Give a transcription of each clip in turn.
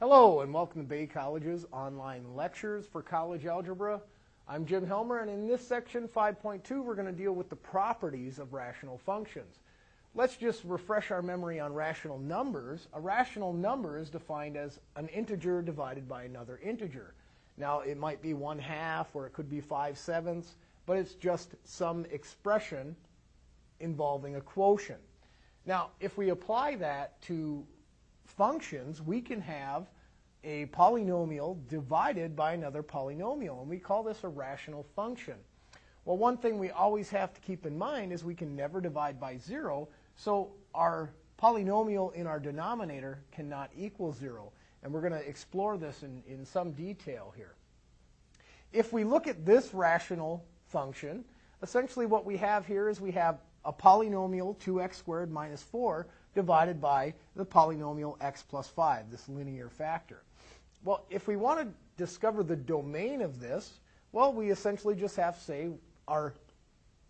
Hello and welcome to Bay College's online lectures for college algebra. I'm Jim Helmer and in this section 5.2 we're going to deal with the properties of rational functions. Let's just refresh our memory on rational numbers. A rational number is defined as an integer divided by another integer. Now it might be one half or it could be five sevenths, but it's just some expression involving a quotient. Now if we apply that to functions, we can have a polynomial divided by another polynomial, and we call this a rational function. Well, one thing we always have to keep in mind is we can never divide by 0, so our polynomial in our denominator cannot equal 0. And we're going to explore this in, in some detail here. If we look at this rational function, essentially what we have here is we have a polynomial 2x squared minus 4 divided by the polynomial x plus 5, this linear factor. Well, if we want to discover the domain of this, well, we essentially just have to say our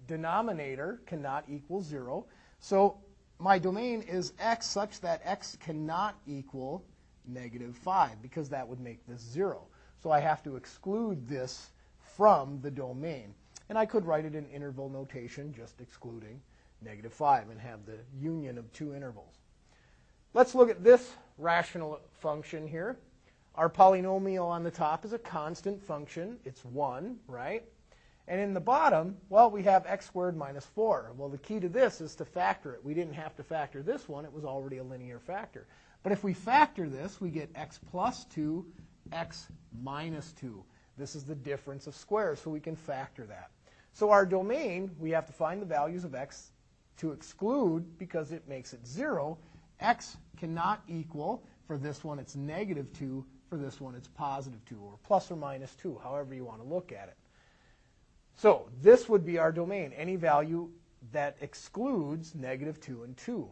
denominator cannot equal 0. So my domain is x such that x cannot equal negative 5 because that would make this 0. So I have to exclude this from the domain. And I could write it in interval notation, just excluding negative 5, and have the union of two intervals. Let's look at this rational function here. Our polynomial on the top is a constant function. It's 1, right? And in the bottom, well, we have x squared minus 4. Well, the key to this is to factor it. We didn't have to factor this one. It was already a linear factor. But if we factor this, we get x plus 2, x minus 2. This is the difference of squares, so we can factor that. So our domain, we have to find the values of x to exclude because it makes it 0. x cannot equal, for this one it's negative 2, for this one it's positive 2, or plus or minus 2, however you want to look at it. So this would be our domain, any value that excludes negative 2 and 2.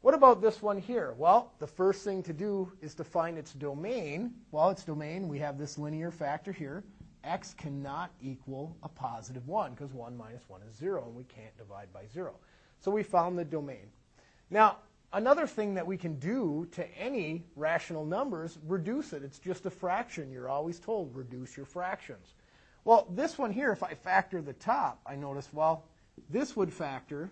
What about this one here? Well, the first thing to do is to find its domain. Well, its domain, we have this linear factor here x cannot equal a positive 1 because 1 minus 1 is 0 and we can't divide by 0. So we found the domain. Now, another thing that we can do to any rational numbers, reduce it. It's just a fraction. You're always told reduce your fractions. Well, this one here, if I factor the top, I notice, well, this would factor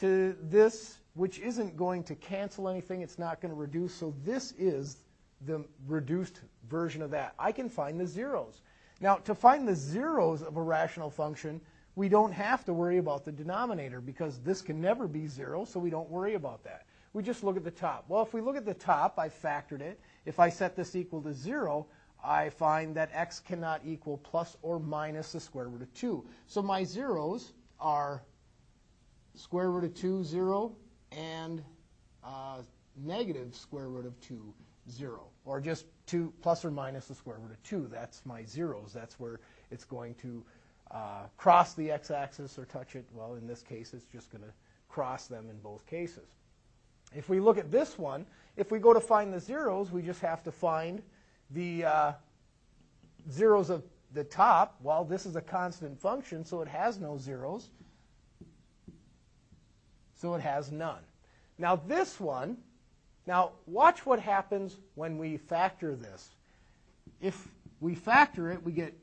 to this, which isn't going to cancel anything. It's not going to reduce. So this is the reduced version of that. I can find the zeros. Now, to find the zeros of a rational function, we don't have to worry about the denominator because this can never be zero, so we don't worry about that. We just look at the top. Well, if we look at the top, I factored it. If I set this equal to 0, I find that x cannot equal plus or minus the square root of 2. So my zeros are square root of 2, 0, and uh, negative square root of 2, 0 or just 2 plus or minus the square root of 2. That's my zeros. That's where it's going to uh, cross the x-axis or touch it. Well, in this case, it's just going to cross them in both cases. If we look at this one, if we go to find the zeros, we just have to find the uh, zeros of the top. Well, this is a constant function, so it has no zeros. So it has none. Now this one, now, watch what happens when we factor this. If we factor it, we get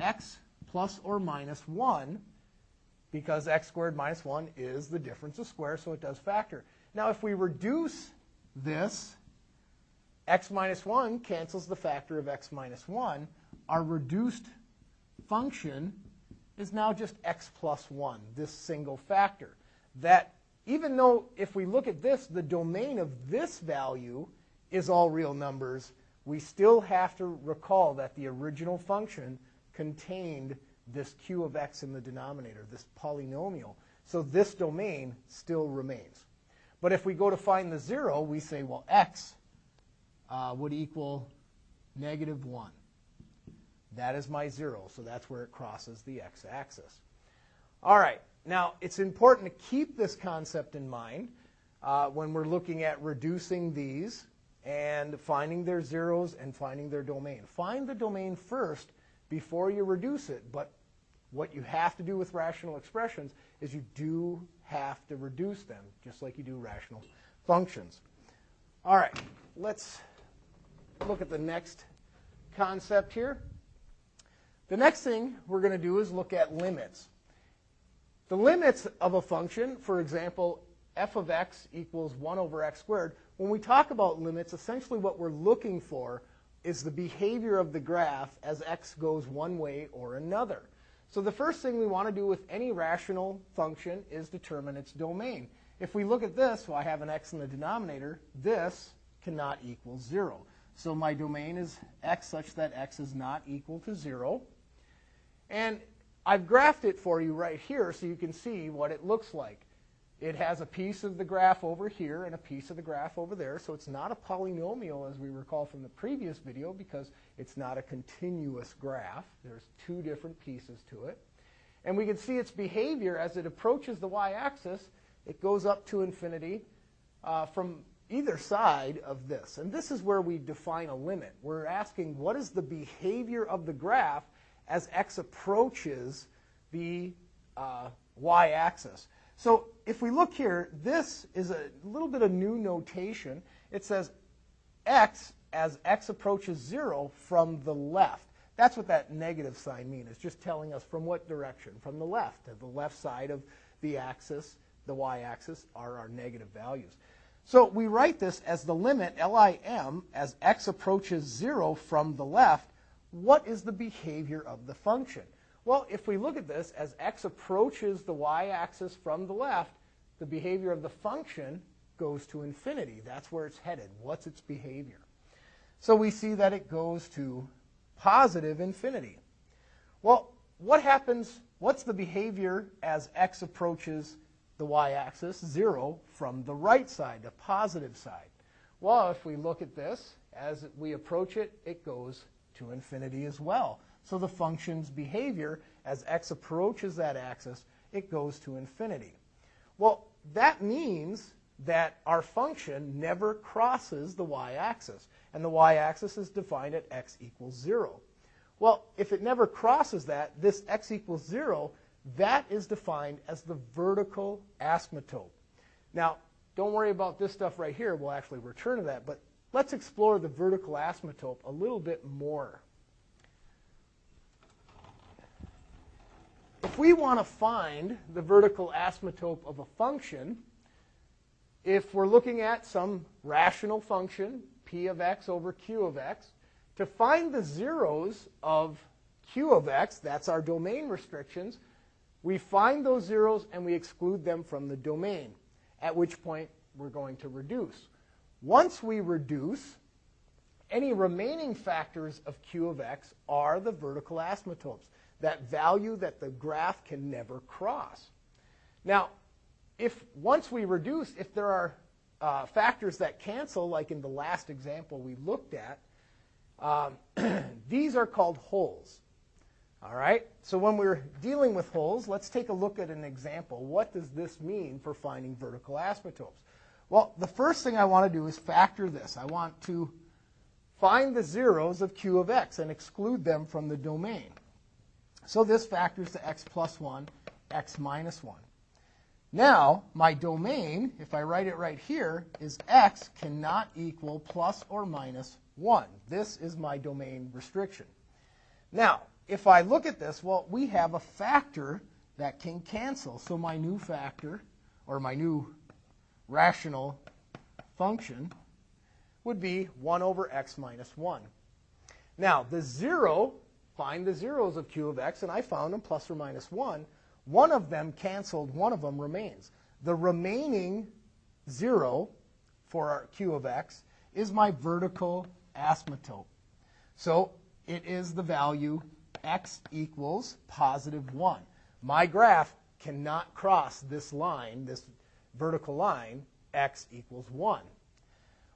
x plus or minus 1 because x squared minus 1 is the difference of squares, so it does factor. Now, if we reduce this, x minus 1 cancels the factor of x minus 1. Our reduced function is now just x plus 1, this single factor. That even though if we look at this, the domain of this value is all real numbers, we still have to recall that the original function contained this q of x in the denominator, this polynomial. So this domain still remains. But if we go to find the 0, we say, well, x uh, would equal negative 1. That is my 0, so that's where it crosses the x-axis. All right. Now, it's important to keep this concept in mind uh, when we're looking at reducing these and finding their zeros and finding their domain. Find the domain first before you reduce it, but what you have to do with rational expressions is you do have to reduce them, just like you do rational functions. All right, let's look at the next concept here. The next thing we're going to do is look at limits. The limits of a function, for example, f of x equals 1 over x squared, when we talk about limits, essentially what we're looking for is the behavior of the graph as x goes one way or another. So the first thing we want to do with any rational function is determine its domain. If we look at this, well, I have an x in the denominator, this cannot equal 0. So my domain is x such that x is not equal to 0. And I've graphed it for you right here so you can see what it looks like. It has a piece of the graph over here and a piece of the graph over there, so it's not a polynomial as we recall from the previous video because it's not a continuous graph. There's two different pieces to it. And we can see its behavior as it approaches the y-axis. It goes up to infinity uh, from either side of this. And this is where we define a limit. We're asking what is the behavior of the graph as x approaches the uh, y-axis. So if we look here, this is a little bit of new notation. It says x as x approaches 0 from the left. That's what that negative sign means. It's just telling us from what direction. From the left. The left side of the axis, the y-axis, are our negative values. So we write this as the limit, LIM, as x approaches 0 from the left. What is the behavior of the function? Well, if we look at this, as x approaches the y-axis from the left, the behavior of the function goes to infinity. That's where it's headed. What's its behavior? So we see that it goes to positive infinity. Well, what happens, what's the behavior as x approaches the y-axis, 0, from the right side, the positive side? Well, if we look at this, as we approach it, it goes to infinity as well. So the function's behavior, as x approaches that axis, it goes to infinity. Well, that means that our function never crosses the y-axis. And the y-axis is defined at x equals 0. Well, if it never crosses that, this x equals 0, that is defined as the vertical asymptote. Now, don't worry about this stuff right here. We'll actually return to that. But let's explore the vertical asymptote a little bit more. If we want to find the vertical asymptote of a function, if we're looking at some rational function, p of x over q of x, to find the zeros of q of x, that's our domain restrictions, we find those zeros and we exclude them from the domain, at which point we're going to reduce. Once we reduce, any remaining factors of q of x are the vertical asymptotes that value that the graph can never cross. Now, if once we reduce, if there are uh, factors that cancel, like in the last example we looked at, um, these are called holes. All right? So when we're dealing with holes, let's take a look at an example. What does this mean for finding vertical asymptotes? Well, the first thing I want to do is factor this. I want to find the zeros of q of x and exclude them from the domain. So this factors to x plus 1, x minus 1. Now, my domain, if I write it right here, is x cannot equal plus or minus 1. This is my domain restriction. Now, if I look at this, well, we have a factor that can cancel. So my new factor, or my new rational function, would be 1 over x minus 1. Now, the 0 find the zeros of q of x, and I found them plus or minus 1. One of them canceled, one of them remains. The remaining 0 for our q of x is my vertical asymptote. So it is the value x equals positive 1. My graph cannot cross this line, this vertical line, x equals 1.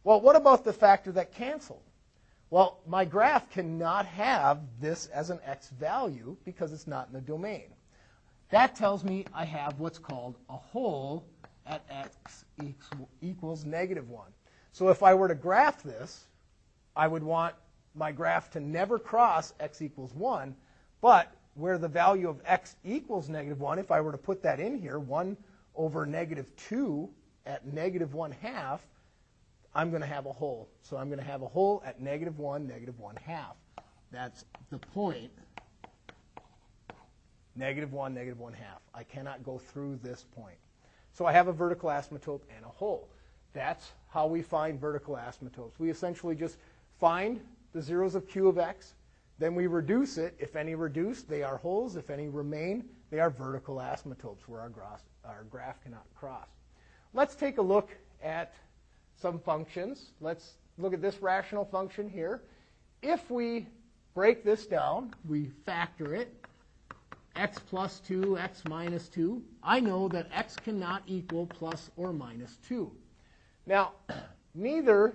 Well, what about the factor that canceled? Well, my graph cannot have this as an x value because it's not in the domain. That tells me I have what's called a hole at x equals negative 1. So if I were to graph this, I would want my graph to never cross x equals 1, but where the value of x equals negative 1, if I were to put that in here, 1 over negative 2 at negative 1 half, I'm going to have a hole. So I'm going to have a hole at negative 1, negative 1 half. That's the point, negative 1, negative 1 half. I cannot go through this point. So I have a vertical asymptote and a hole. That's how we find vertical asymptotes. We essentially just find the zeros of q of x, then we reduce it. If any reduce, they are holes. If any remain, they are vertical asymptotes where our graph, our graph cannot cross. Let's take a look at some functions. Let's look at this rational function here. If we break this down, we factor it, x plus 2, x minus 2, I know that x cannot equal plus or minus 2. Now, neither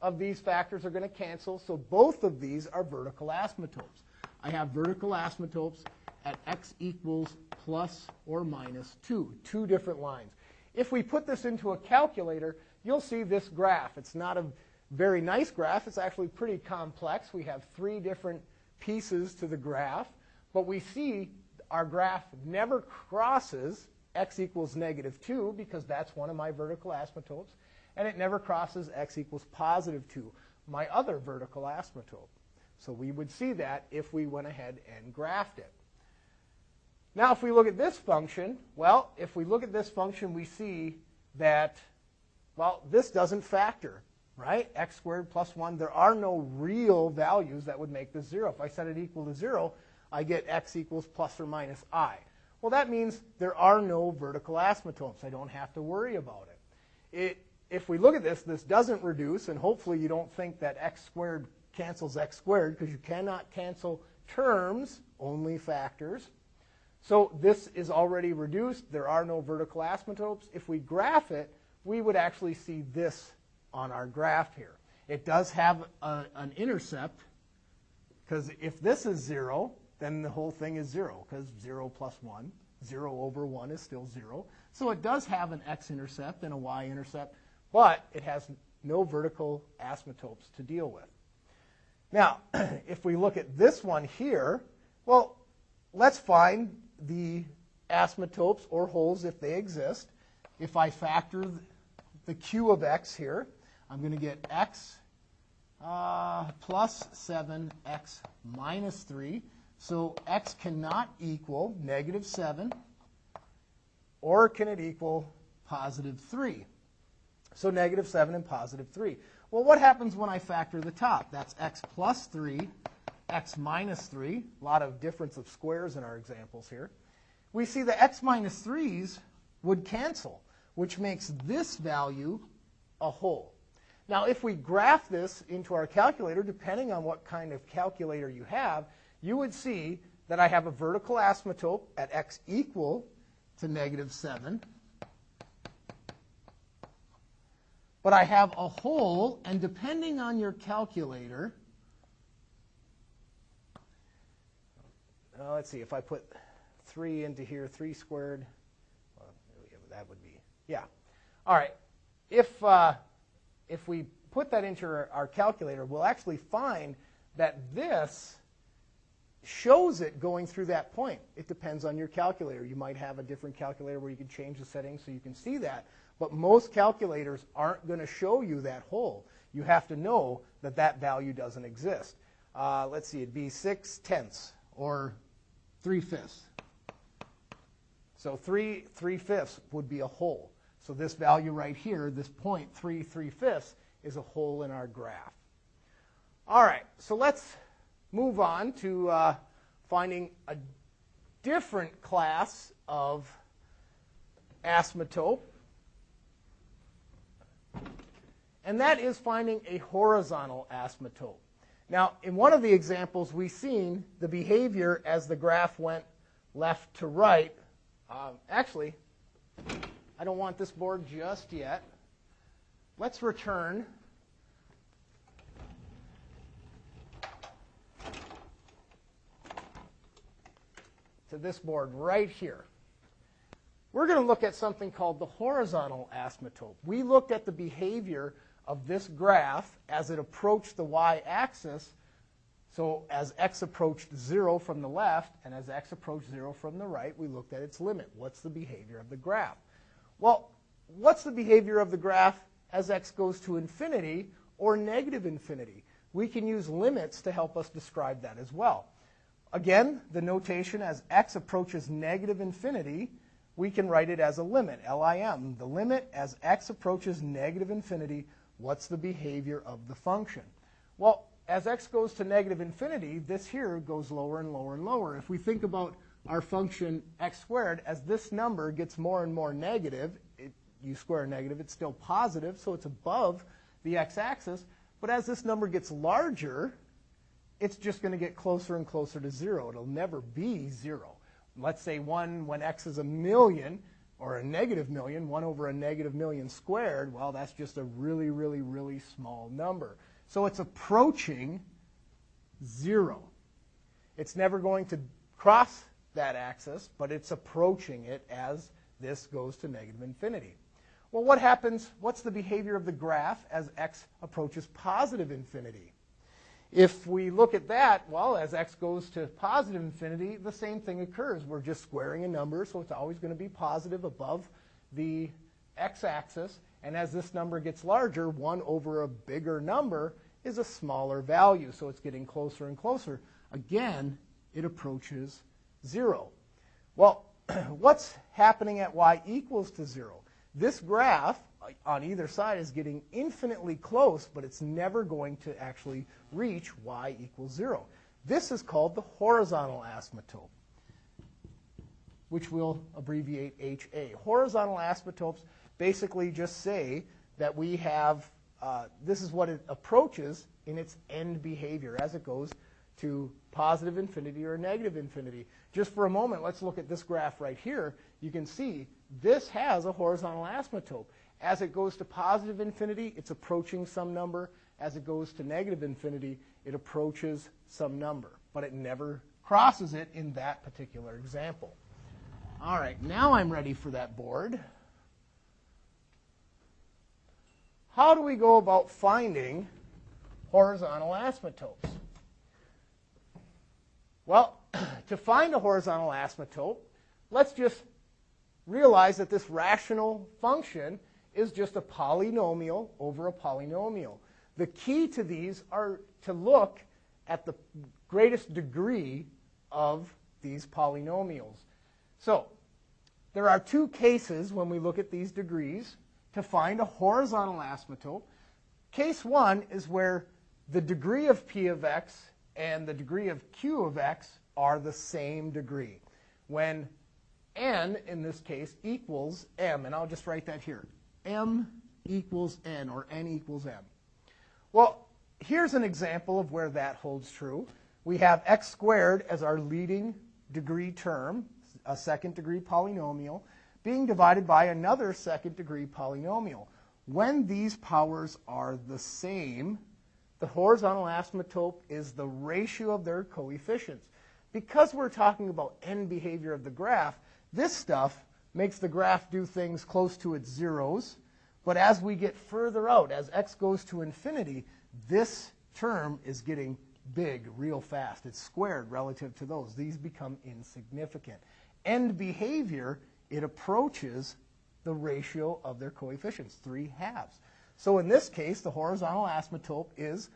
of these factors are going to cancel, so both of these are vertical asymptotes. I have vertical asymptotes at x equals plus or minus 2, two different lines. If we put this into a calculator, you'll see this graph. It's not a very nice graph. It's actually pretty complex. We have three different pieces to the graph, but we see our graph never crosses x equals negative 2 because that's one of my vertical asymptotes, and it never crosses x equals positive 2, my other vertical asymptote. So we would see that if we went ahead and graphed it. Now, if we look at this function, well, if we look at this function, we see that, well, this doesn't factor, right? x squared plus 1. There are no real values that would make this 0. If I set it equal to 0, I get x equals plus or minus i. Well, that means there are no vertical asymptotes. I don't have to worry about it. it. If we look at this, this doesn't reduce, and hopefully you don't think that x squared cancels x squared, because you cannot cancel terms, only factors. So this is already reduced. There are no vertical asymptotes. If we graph it, we would actually see this on our graph here. It does have a, an intercept, because if this is 0, then the whole thing is 0, because 0 plus 1, 0 over 1 is still 0. So it does have an x-intercept and a y-intercept, but it has no vertical asymptotes to deal with. Now, if we look at this one here, well, let's find the asymptotes or holes if they exist. If I factor the q of x here, I'm going to get x uh, plus 7, x minus 3. So x cannot equal negative 7, or can it equal positive 3? So negative 7 and positive 3. Well, what happens when I factor the top? That's x plus 3 x minus 3, a lot of difference of squares in our examples here, we see the x minus 3's would cancel, which makes this value a hole. Now, if we graph this into our calculator, depending on what kind of calculator you have, you would see that I have a vertical asymptote at x equal to negative 7. But I have a hole, and depending on your calculator, uh, let's see, if I put 3 into here, 3 squared, well, that would be, yeah. All right, if, uh, if we put that into our, calculator, we'll actually find that this shows it going through that point. It depends on your calculator. You might have a different calculator where you can change the settings so you can see that. But most calculators aren't going to show you that hole. You have to know that that value doesn't exist. Uh, let's see, it'd be 6 tenths or 3 fifths. So 3 3 fifths would be a hole. So this value right here, this point 3 3 fifths, is a hole in our graph. All right, so let's move on to uh, finding a different class of asymptote. And that is finding a horizontal asymptote. Now, in one of the examples, we've seen the behavior as the graph went left to right. Um, actually, I don't want this board just yet. Let's return to this board right here. We're going to look at something called the horizontal asymptote. We looked at the behavior of this graph as it approached the y-axis. So as x approached 0 from the left and as x approached 0 from the right, we looked at its limit. What's the behavior of the graph? Well, what's the behavior of the graph as x goes to infinity or negative infinity? We can use limits to help us describe that as well. Again, the notation as x approaches negative infinity, we can write it as a limit, LIM. The limit as x approaches negative infinity, what's the behavior of the function? Well, as x goes to negative infinity, this here goes lower and lower and lower. If we think about our function x squared, as this number gets more and more negative, it, you square negative, it's still positive, so it's above the x-axis. But as this number gets larger, it's just going to get closer and closer to zero. It'll never be zero. Let's say 1 when x is a million, or a negative million, 1 over a negative million squared, well, that's just a really, really, really small number. So it's approaching zero. It's never going to cross that axis, but it's approaching it as this goes to negative infinity. Well, what happens? What's the behavior of the graph as x approaches positive infinity? If we look at that, well, as x goes to positive infinity, the same thing occurs. We're just squaring a number, so it's always going to be positive above the x-axis. And as this number gets larger, 1 over a bigger number is a smaller value. So it's getting closer and closer. Again, it approaches 0. Well, what's happening at y equals to 0? This graph on either side is getting infinitely close, but it's never going to actually reach y equals 0. This is called the horizontal asymptote, which we'll abbreviate HA. Horizontal asymptotes basically just say that we have, uh, this is what it approaches in its end behavior as it goes to positive infinity or negative infinity. Just for a moment, let's look at this graph right here. You can see this has a horizontal asymptote. As it goes to positive infinity, it's approaching some number. As it goes to negative infinity, it approaches some number. But it never crosses it in that particular example. All right, now I'm ready for that board. How do we go about finding horizontal asymptotes? Well, to find a horizontal asymptote, let's just realize that this rational function is just a polynomial over a polynomial. The key to these are to look at the greatest degree of these polynomials. So, there are two cases when we look at these degrees to find a horizontal asymptote. Case one is where the degree of p of x and the degree of q of x are the same degree. When n, in this case, equals m, and I'll just write that here m equals n, or n equals m. Well, here's an example of where that holds true. We have x squared as our leading degree term, a second degree polynomial, being divided by another second degree polynomial. When these powers are the same, the horizontal asymptote is the ratio of their coefficients. Because we're talking about end behavior of the graph, this stuff makes the graph do things close to its zeros. But as we get further out, as x goes to infinity, this term is getting big real fast. It's squared relative to those. These become insignificant. End behavior, it approaches the ratio of their coefficients, 3 halves. So in this case, the horizontal asymptote is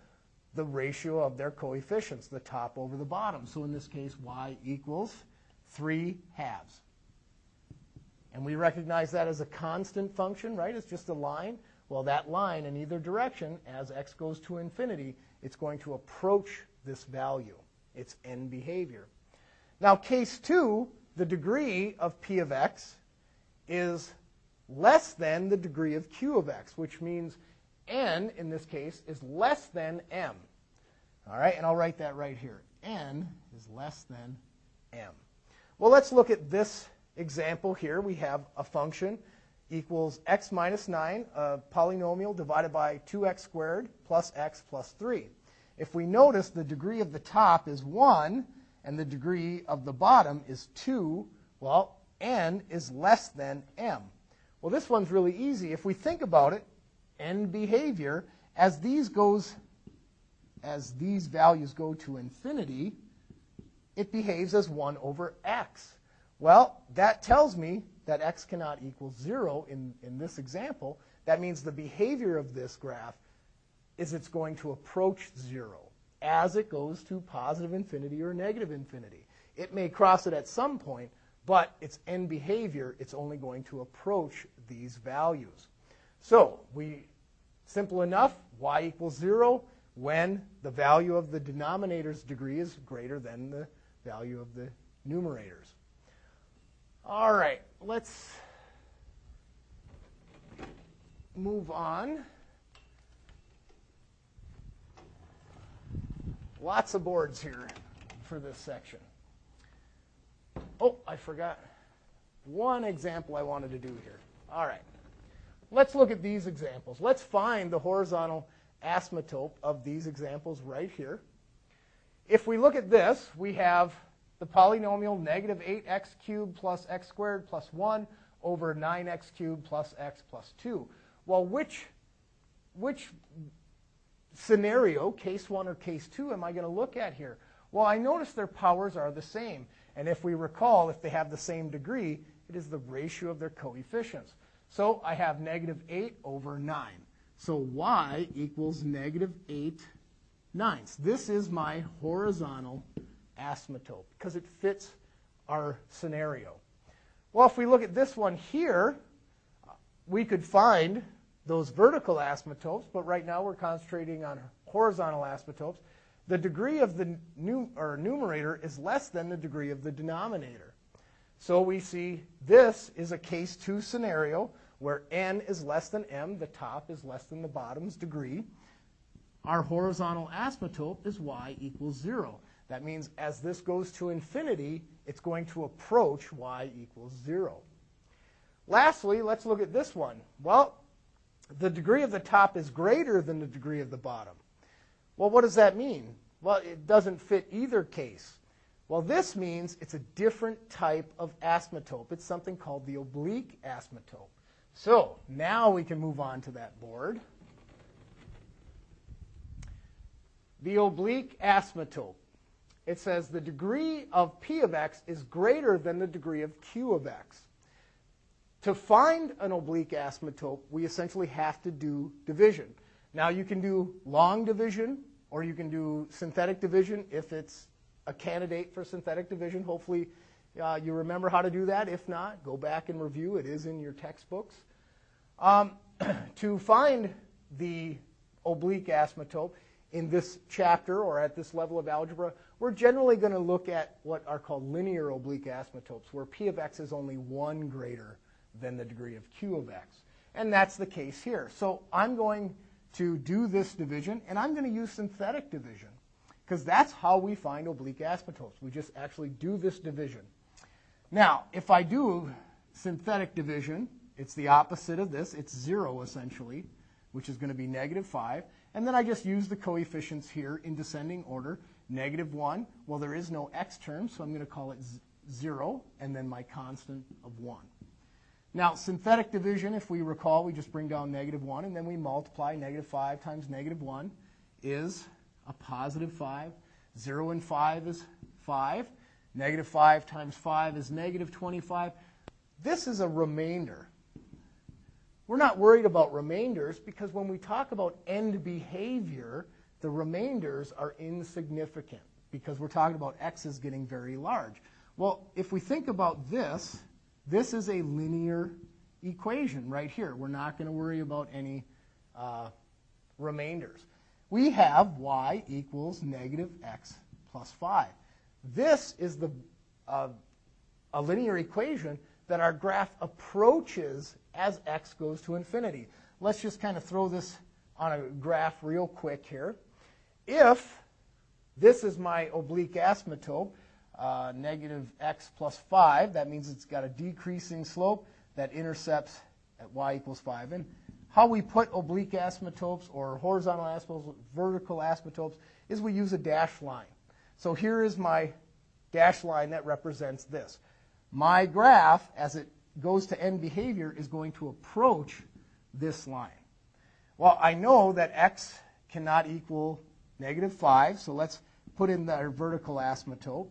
the ratio of their coefficients, the top over the bottom. So in this case, y equals 3 halves. And we recognize that as a constant function, right? It's just a line. Well, that line in either direction, as x goes to infinity, it's going to approach this value, its end behavior. Now, case two, the degree of p of x is less than the degree of q of x, which means n, in this case, is less than m. All right, and I'll write that right here. n is less than m. Well, let's look at this example here, we have a function equals x minus 9, a polynomial divided by 2x squared plus x plus 3. If we notice, the degree of the top is 1 and the degree of the bottom is 2, well, n is less than m. Well, this one's really easy. If we think about it, end behavior, as these goes, as these values go to infinity, it behaves as 1 over x. Well, that tells me that x cannot equal 0 in, in this example, that means the behavior of this graph is it's going to approach 0 as it goes to positive infinity or negative infinity. It may cross it at some point, but its end behavior, it's only going to approach these values. So we, simple enough, y equals 0 when the value of the denominator's degree is greater than the value of the numerators. All right, let's move on. Lots of boards here for this section. Oh, I forgot one example I wanted to do here. All right. Let's look at these examples. Let's find the horizontal asymptote of these examples right here. If we look at this, we have the polynomial negative 8x cubed plus x squared plus 1 over 9x cubed plus x plus 2. Well, which, which scenario, case 1 or case 2, am I going to look at here? Well, I notice their powers are the same. And if we recall, if they have the same degree, it is the ratio of their coefficients. So I have negative 8 over 9. So y equals negative 8 ninths. This is my horizontal asymptote because it fits our scenario. Well, if we look at this one here, we could find those vertical asymptotes, but right now we're concentrating on horizontal asymptotes. The degree of the num or numerator is less than the degree of the denominator. So we see this is a case 2 scenario where n is less than m, the top is less than the bottom's degree. Our horizontal asymptote is y equals 0. That means as this goes to infinity, it's going to approach y equals 0. Lastly, let's look at this one. Well, the degree of the top is greater than the degree of the bottom. Well, what does that mean? Well, it doesn't fit either case. Well, this means it's a different type of asymptote. It's something called the oblique asymptote. So now we can move on to that board. The oblique asymptote. It says the degree of p of x is greater than the degree of q of x. To find an oblique asymptote, we essentially have to do division. Now you can do long division or you can do synthetic division if it's a candidate for synthetic division. Hopefully uh, you remember how to do that. If not, go back and review. It is in your textbooks. Um, to find the oblique asymptote in this chapter or at this level of algebra, we're generally going to look at what are called linear oblique asymptotes, where p of x is only one greater than the degree of q of x. And that's the case here. So I'm going to do this division, and I'm going to use synthetic division because that's how we find oblique asymptotes. We just actually do this division. Now, if I do synthetic division, it's the opposite of this. It's 0, essentially, which is going to be negative 5. And then I just use the coefficients here in descending order. Negative 1, well, there is no x term, so I'm going to call it 0, and then my constant of 1. Now, synthetic division, if we recall, we just bring down negative 1, and then we multiply negative 5 times negative 1 is a positive 5. 0 and 5 is 5. Negative 5 times 5 is negative 25. This is a remainder. We're not worried about remainders because when we talk about end behavior, the remainders are insignificant because we're talking about x is getting very large. Well, if we think about this, this is a linear equation right here. We're not going to worry about any uh, remainders. We have y equals negative x plus 5. This is the, uh, a linear equation that our graph approaches as x goes to infinity. Let's just kind of throw this on a graph real quick here. If this is my oblique asymptote, uh, negative x plus 5, that means it's got a decreasing slope that intercepts at y equals 5. And how we put oblique asymptotes or horizontal asymptotes, vertical asymptotes, is we use a dashed line. So here is my dashed line that represents this. My graph, as it goes to end behavior, is going to approach this line. Well, I know that x cannot equal negative 5, so let's put in our vertical asymptote.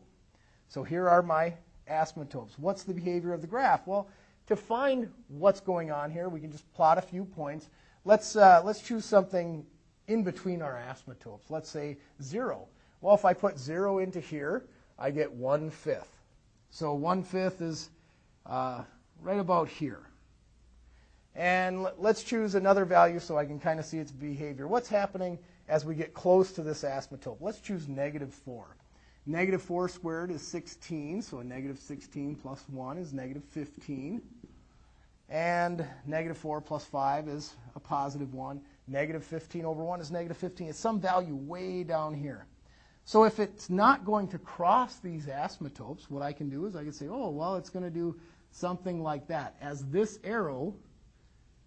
So here are my asymptotes. What's the behavior of the graph? Well, to find what's going on here, we can just plot a few points. Let's, uh, let's choose something in between our asymptotes. Let's say 0. Well, if I put 0 into here, I get 1 fifth. So 1 fifth is uh, right about here. And let's choose another value so I can kind of see its behavior. What's happening as we get close to this asymptote? Let's choose negative 4. Negative 4 squared is 16, so a negative 16 plus 1 is negative 15. And negative 4 plus 5 is a positive 1. Negative 15 over 1 is negative 15. It's some value way down here. So if it's not going to cross these asymptotes, what I can do is I can say, oh, well, it's going to do something like that. As this arrow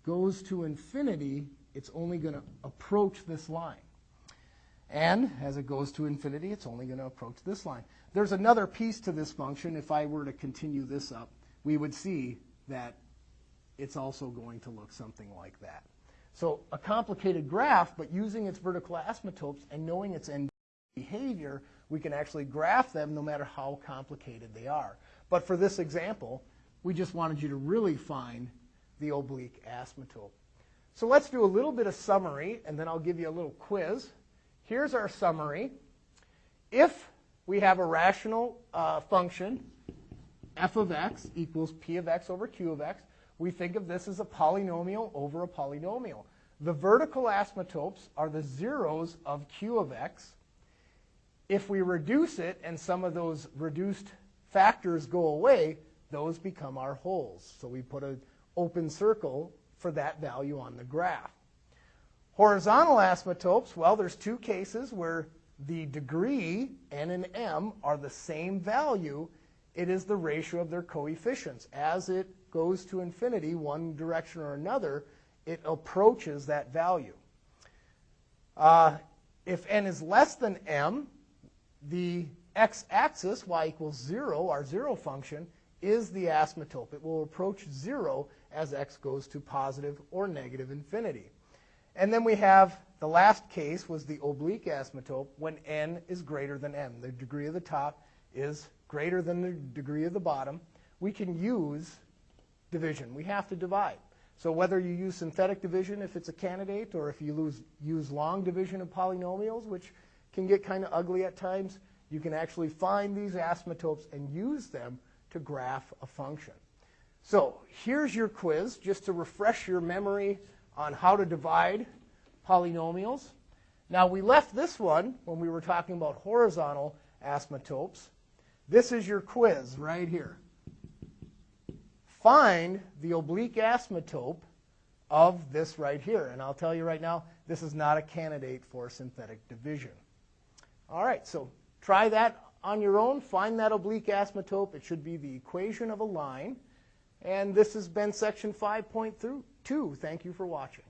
goes to infinity, it's only going to approach this line. And as it goes to infinity, it's only going to approach this line. There's another piece to this function. If I were to continue this up, we would see that it's also going to look something like that. So a complicated graph, but using its vertical asymptotes and knowing its end behavior, we can actually graph them no matter how complicated they are. But for this example, we just wanted you to really find the oblique asymptote. So let's do a little bit of summary, and then I'll give you a little quiz. Here's our summary. If we have a rational uh, function, f of x equals p of x over q of x, we think of this as a polynomial over a polynomial. The vertical asymptotes are the zeros of q of x. If we reduce it and some of those reduced factors go away, those become our holes. So we put an open circle for that value on the graph. Horizontal asymptotes, well, there's two cases where the degree, n and m, are the same value. It is the ratio of their coefficients. As it goes to infinity, one direction or another, it approaches that value. Uh, if n is less than m, the x-axis, y equals 0, our zero function, is the asymptote. It will approach 0 as x goes to positive or negative infinity. And then we have the last case was the oblique asymptote when n is greater than m. The degree of the top is greater than the degree of the bottom. We can use division. We have to divide. So whether you use synthetic division if it's a candidate or if you lose, use long division of polynomials, which can get kind of ugly at times, you can actually find these asymptotes and use them to graph a function. So here's your quiz just to refresh your memory on how to divide polynomials. Now, we left this one when we were talking about horizontal asymptotes. This is your quiz right here. Find the oblique asymptote of this right here. And I'll tell you right now, this is not a candidate for synthetic division. All right, so try that on your own. Find that oblique asymptote. It should be the equation of a line. And this has been section 5.2. Thank you for watching.